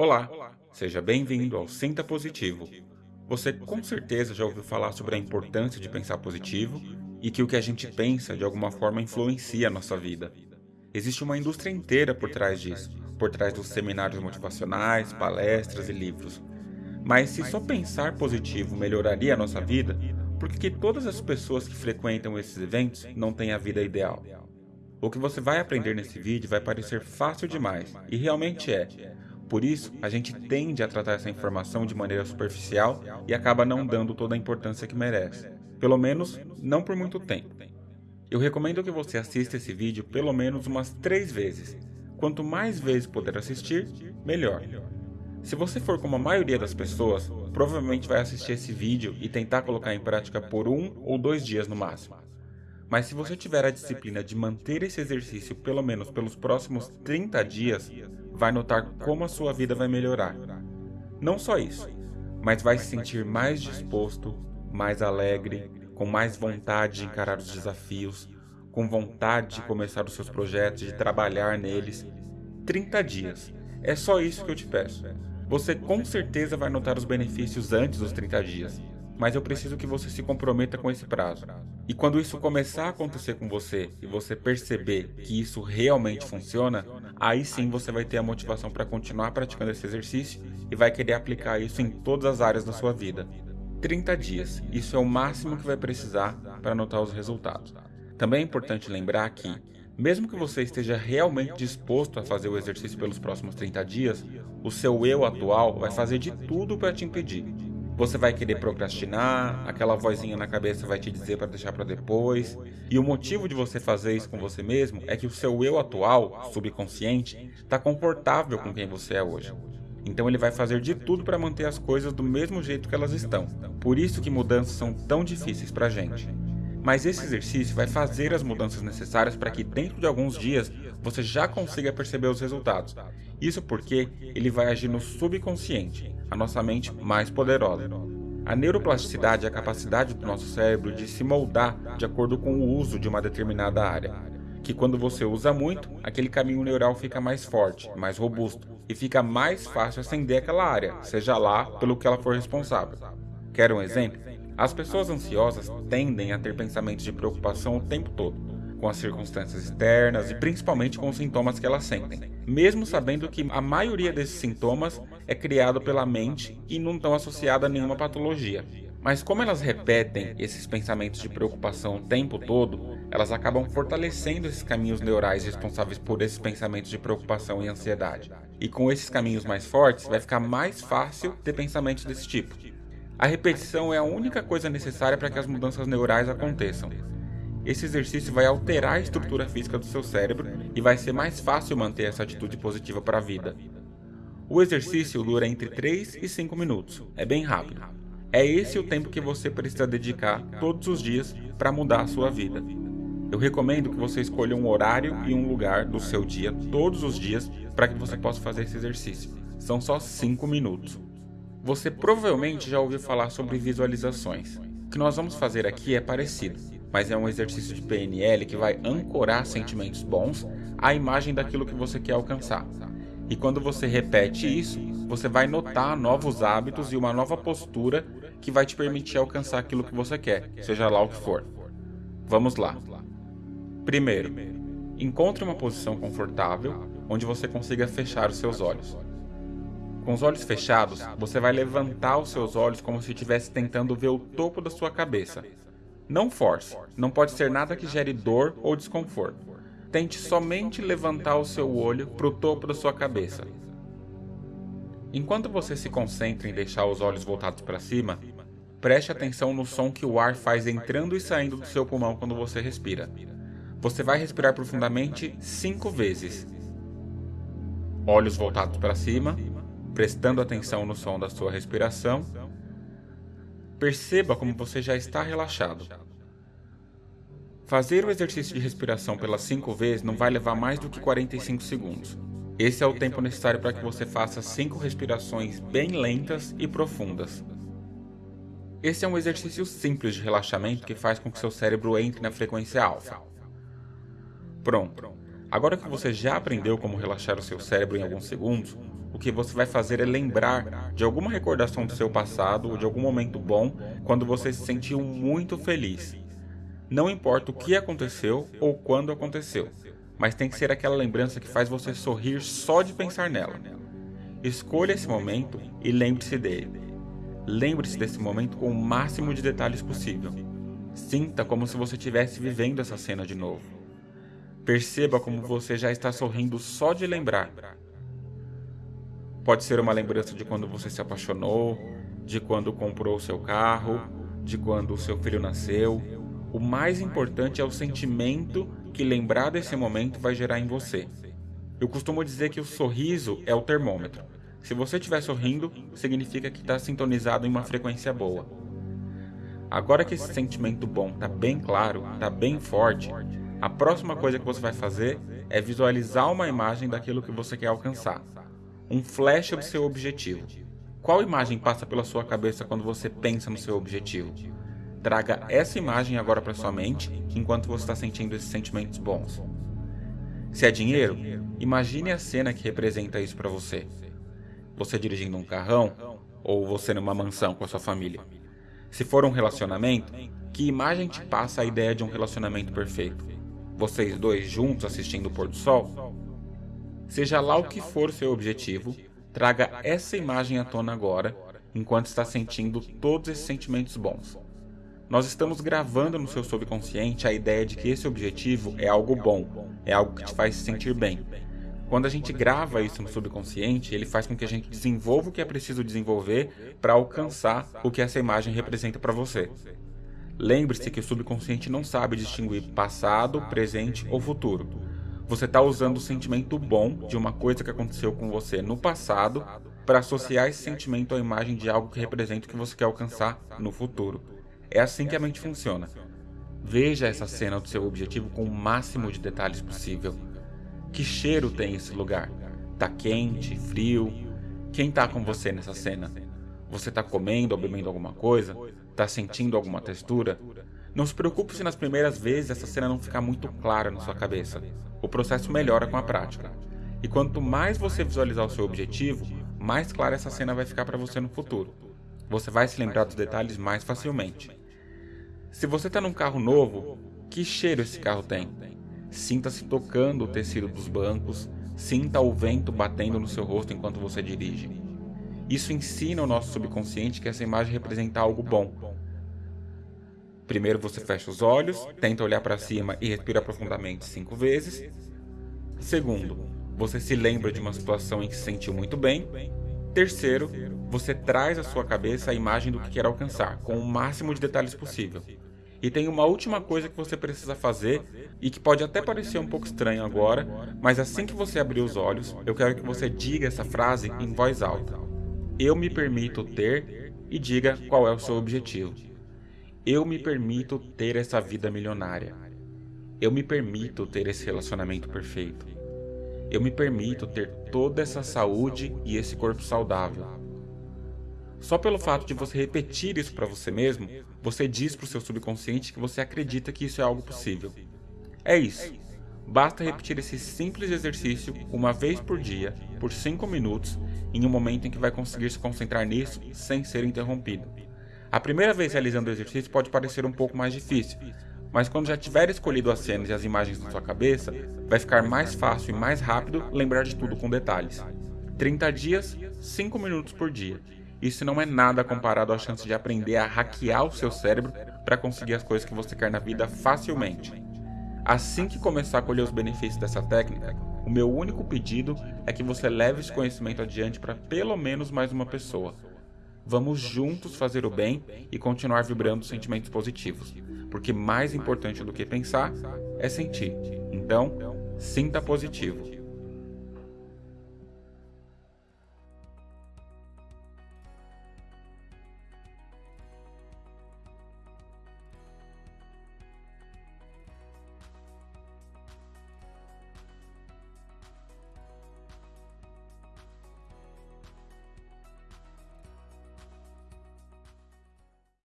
Olá, seja bem-vindo ao Sinta Positivo. Você com certeza já ouviu falar sobre a importância de pensar positivo e que o que a gente pensa de alguma forma influencia a nossa vida. Existe uma indústria inteira por trás disso, por trás dos seminários motivacionais, palestras e livros. Mas se só pensar positivo melhoraria a nossa vida, por que todas as pessoas que frequentam esses eventos não têm a vida ideal? O que você vai aprender nesse vídeo vai parecer fácil demais, e realmente é, por isso, a gente tende a tratar essa informação de maneira superficial e acaba não dando toda a importância que merece. Pelo menos, não por muito tempo. Eu recomendo que você assista esse vídeo pelo menos umas três vezes. Quanto mais vezes puder assistir, melhor. Se você for como a maioria das pessoas, provavelmente vai assistir esse vídeo e tentar colocar em prática por um ou dois dias no máximo. Mas se você tiver a disciplina de manter esse exercício pelo menos pelos próximos 30 dias, vai notar como a sua vida vai melhorar. Não só isso, mas vai se sentir mais disposto, mais alegre, com mais vontade de encarar os desafios, com vontade de começar os seus projetos, de trabalhar neles. 30 dias. É só isso que eu te peço. Você com certeza vai notar os benefícios antes dos 30 dias, mas eu preciso que você se comprometa com esse prazo. E quando isso começar a acontecer com você e você perceber que isso realmente funciona, aí sim você vai ter a motivação para continuar praticando esse exercício e vai querer aplicar isso em todas as áreas da sua vida. 30 dias, isso é o máximo que vai precisar para notar os resultados. Também é importante lembrar que, mesmo que você esteja realmente disposto a fazer o exercício pelos próximos 30 dias, o seu eu atual vai fazer de tudo para te impedir. Você vai querer procrastinar, aquela vozinha na cabeça vai te dizer para deixar para depois. E o motivo de você fazer isso com você mesmo é que o seu eu atual, subconsciente, está confortável com quem você é hoje. Então ele vai fazer de tudo para manter as coisas do mesmo jeito que elas estão. Por isso que mudanças são tão difíceis para gente. Mas esse exercício vai fazer as mudanças necessárias para que dentro de alguns dias você já consiga perceber os resultados. Isso porque ele vai agir no subconsciente, a nossa mente mais poderosa. A neuroplasticidade é a capacidade do nosso cérebro de se moldar de acordo com o uso de uma determinada área. Que quando você usa muito, aquele caminho neural fica mais forte, mais robusto, e fica mais fácil acender aquela área, seja lá pelo que ela for responsável. Quer um exemplo? As pessoas ansiosas tendem a ter pensamentos de preocupação o tempo todo com as circunstâncias externas e principalmente com os sintomas que elas sentem, mesmo sabendo que a maioria desses sintomas é criado pela mente e não estão associados a nenhuma patologia. Mas como elas repetem esses pensamentos de preocupação o tempo todo, elas acabam fortalecendo esses caminhos neurais responsáveis por esses pensamentos de preocupação e ansiedade. E com esses caminhos mais fortes, vai ficar mais fácil ter pensamentos desse tipo. A repetição é a única coisa necessária para que as mudanças neurais aconteçam. Esse exercício vai alterar a estrutura física do seu cérebro e vai ser mais fácil manter essa atitude positiva para a vida. O exercício dura entre 3 e 5 minutos, é bem rápido. É esse o tempo que você precisa dedicar todos os dias para mudar a sua vida. Eu recomendo que você escolha um horário e um lugar do seu dia todos os dias para que você possa fazer esse exercício. São só 5 minutos. Você provavelmente já ouviu falar sobre visualizações. O que nós vamos fazer aqui é parecido mas é um exercício de PNL que vai ancorar sentimentos bons à imagem daquilo que você quer alcançar. E quando você repete isso, você vai notar novos hábitos e uma nova postura que vai te permitir alcançar aquilo que você quer, seja lá o que for. Vamos lá. Primeiro, encontre uma posição confortável onde você consiga fechar os seus olhos. Com os olhos fechados, você vai levantar os seus olhos como se estivesse tentando ver o topo da sua cabeça, não force, não pode ser nada que gere dor ou desconforto. Tente somente levantar o seu olho para o topo da sua cabeça. Enquanto você se concentra em deixar os olhos voltados para cima, preste atenção no som que o ar faz entrando e saindo do seu pulmão quando você respira. Você vai respirar profundamente cinco vezes. Olhos voltados para cima, prestando atenção no som da sua respiração Perceba como você já está relaxado. Fazer o exercício de respiração pelas 5 vezes não vai levar mais do que 45 segundos. Esse é o tempo necessário para que você faça 5 respirações bem lentas e profundas. Esse é um exercício simples de relaxamento que faz com que seu cérebro entre na frequência alfa. Pronto. Agora que você já aprendeu como relaxar o seu cérebro em alguns segundos, o que você vai fazer é lembrar de alguma recordação do seu passado ou de algum momento bom quando você se sentiu muito feliz. Não importa o que aconteceu ou quando aconteceu, mas tem que ser aquela lembrança que faz você sorrir só de pensar nela. Escolha esse momento e lembre-se dele. Lembre-se desse momento com o máximo de detalhes possível. Sinta como se você estivesse vivendo essa cena de novo. Perceba como você já está sorrindo só de lembrar. Pode ser uma lembrança de quando você se apaixonou, de quando comprou o seu carro, de quando o seu filho nasceu, o mais importante é o sentimento que lembrar desse momento vai gerar em você. Eu costumo dizer que o sorriso é o termômetro. Se você estiver sorrindo, significa que está sintonizado em uma frequência boa. Agora que esse sentimento bom está bem claro, está bem forte, a próxima coisa que você vai fazer é visualizar uma imagem daquilo que você quer alcançar. Um flash do seu objetivo. Qual imagem passa pela sua cabeça quando você pensa no seu objetivo? Traga essa imagem agora para sua mente enquanto você está sentindo esses sentimentos bons. Se é dinheiro, imagine a cena que representa isso para você. Você dirigindo um carrão ou você numa mansão com a sua família. Se for um relacionamento, que imagem te passa a ideia de um relacionamento perfeito? Vocês dois juntos assistindo o pôr do sol? Seja lá o que for seu objetivo, traga essa imagem à tona agora, enquanto está sentindo todos esses sentimentos bons. Nós estamos gravando no seu subconsciente a ideia de que esse objetivo é algo bom, é algo que te faz se sentir bem. Quando a gente grava isso no subconsciente, ele faz com que a gente desenvolva o que é preciso desenvolver para alcançar o que essa imagem representa para você. Lembre-se que o subconsciente não sabe distinguir passado, presente ou futuro. Você está usando o sentimento bom de uma coisa que aconteceu com você no passado para associar esse sentimento à imagem de algo que representa o que você quer alcançar no futuro. É assim que a mente funciona. Veja essa cena do seu objetivo com o máximo de detalhes possível. Que cheiro tem esse lugar? Tá quente, frio? Quem tá com você nessa cena? Você tá comendo ou bebendo alguma coisa? Tá sentindo alguma textura? Não se preocupe se nas primeiras vezes essa cena não ficar muito clara na sua cabeça. O processo melhora com a prática. E quanto mais você visualizar o seu objetivo, mais clara essa cena vai ficar para você no futuro. Você vai se lembrar dos detalhes mais facilmente. Se você está num carro novo, que cheiro esse carro tem? Sinta-se tocando o tecido dos bancos, sinta o vento batendo no seu rosto enquanto você dirige. Isso ensina o nosso subconsciente que essa imagem representa algo bom. Primeiro você fecha os olhos, tenta olhar para cima e respira profundamente cinco vezes. Segundo, você se lembra de uma situação em que se sentiu muito bem. Terceiro, você traz à sua cabeça a imagem do que quer alcançar, com o máximo de detalhes possível. E tem uma última coisa que você precisa fazer e que pode até parecer um pouco estranho agora, mas assim que você abrir os olhos, eu quero que você diga essa frase em voz alta. Eu me permito ter e diga qual é o seu objetivo. Eu me permito ter essa vida milionária. Eu me permito ter esse relacionamento perfeito. Eu me permito ter toda essa saúde e esse corpo saudável. Só pelo fato de você repetir isso para você mesmo, você diz para o seu subconsciente que você acredita que isso é algo possível. É isso. Basta repetir esse simples exercício uma vez por dia, por 5 minutos, em um momento em que vai conseguir se concentrar nisso sem ser interrompido. A primeira vez realizando o exercício pode parecer um pouco mais difícil, mas quando já tiver escolhido as cenas e as imagens na sua cabeça, vai ficar mais fácil e mais rápido lembrar de tudo com detalhes. 30 dias, 5 minutos por dia. Isso não é nada comparado à chance de aprender a hackear o seu cérebro para conseguir as coisas que você quer na vida facilmente. Assim que começar a colher os benefícios dessa técnica, o meu único pedido é que você leve esse conhecimento adiante para pelo menos mais uma pessoa. Vamos juntos fazer o bem e continuar vibrando sentimentos positivos, porque mais importante do que pensar é sentir. Então, sinta positivo.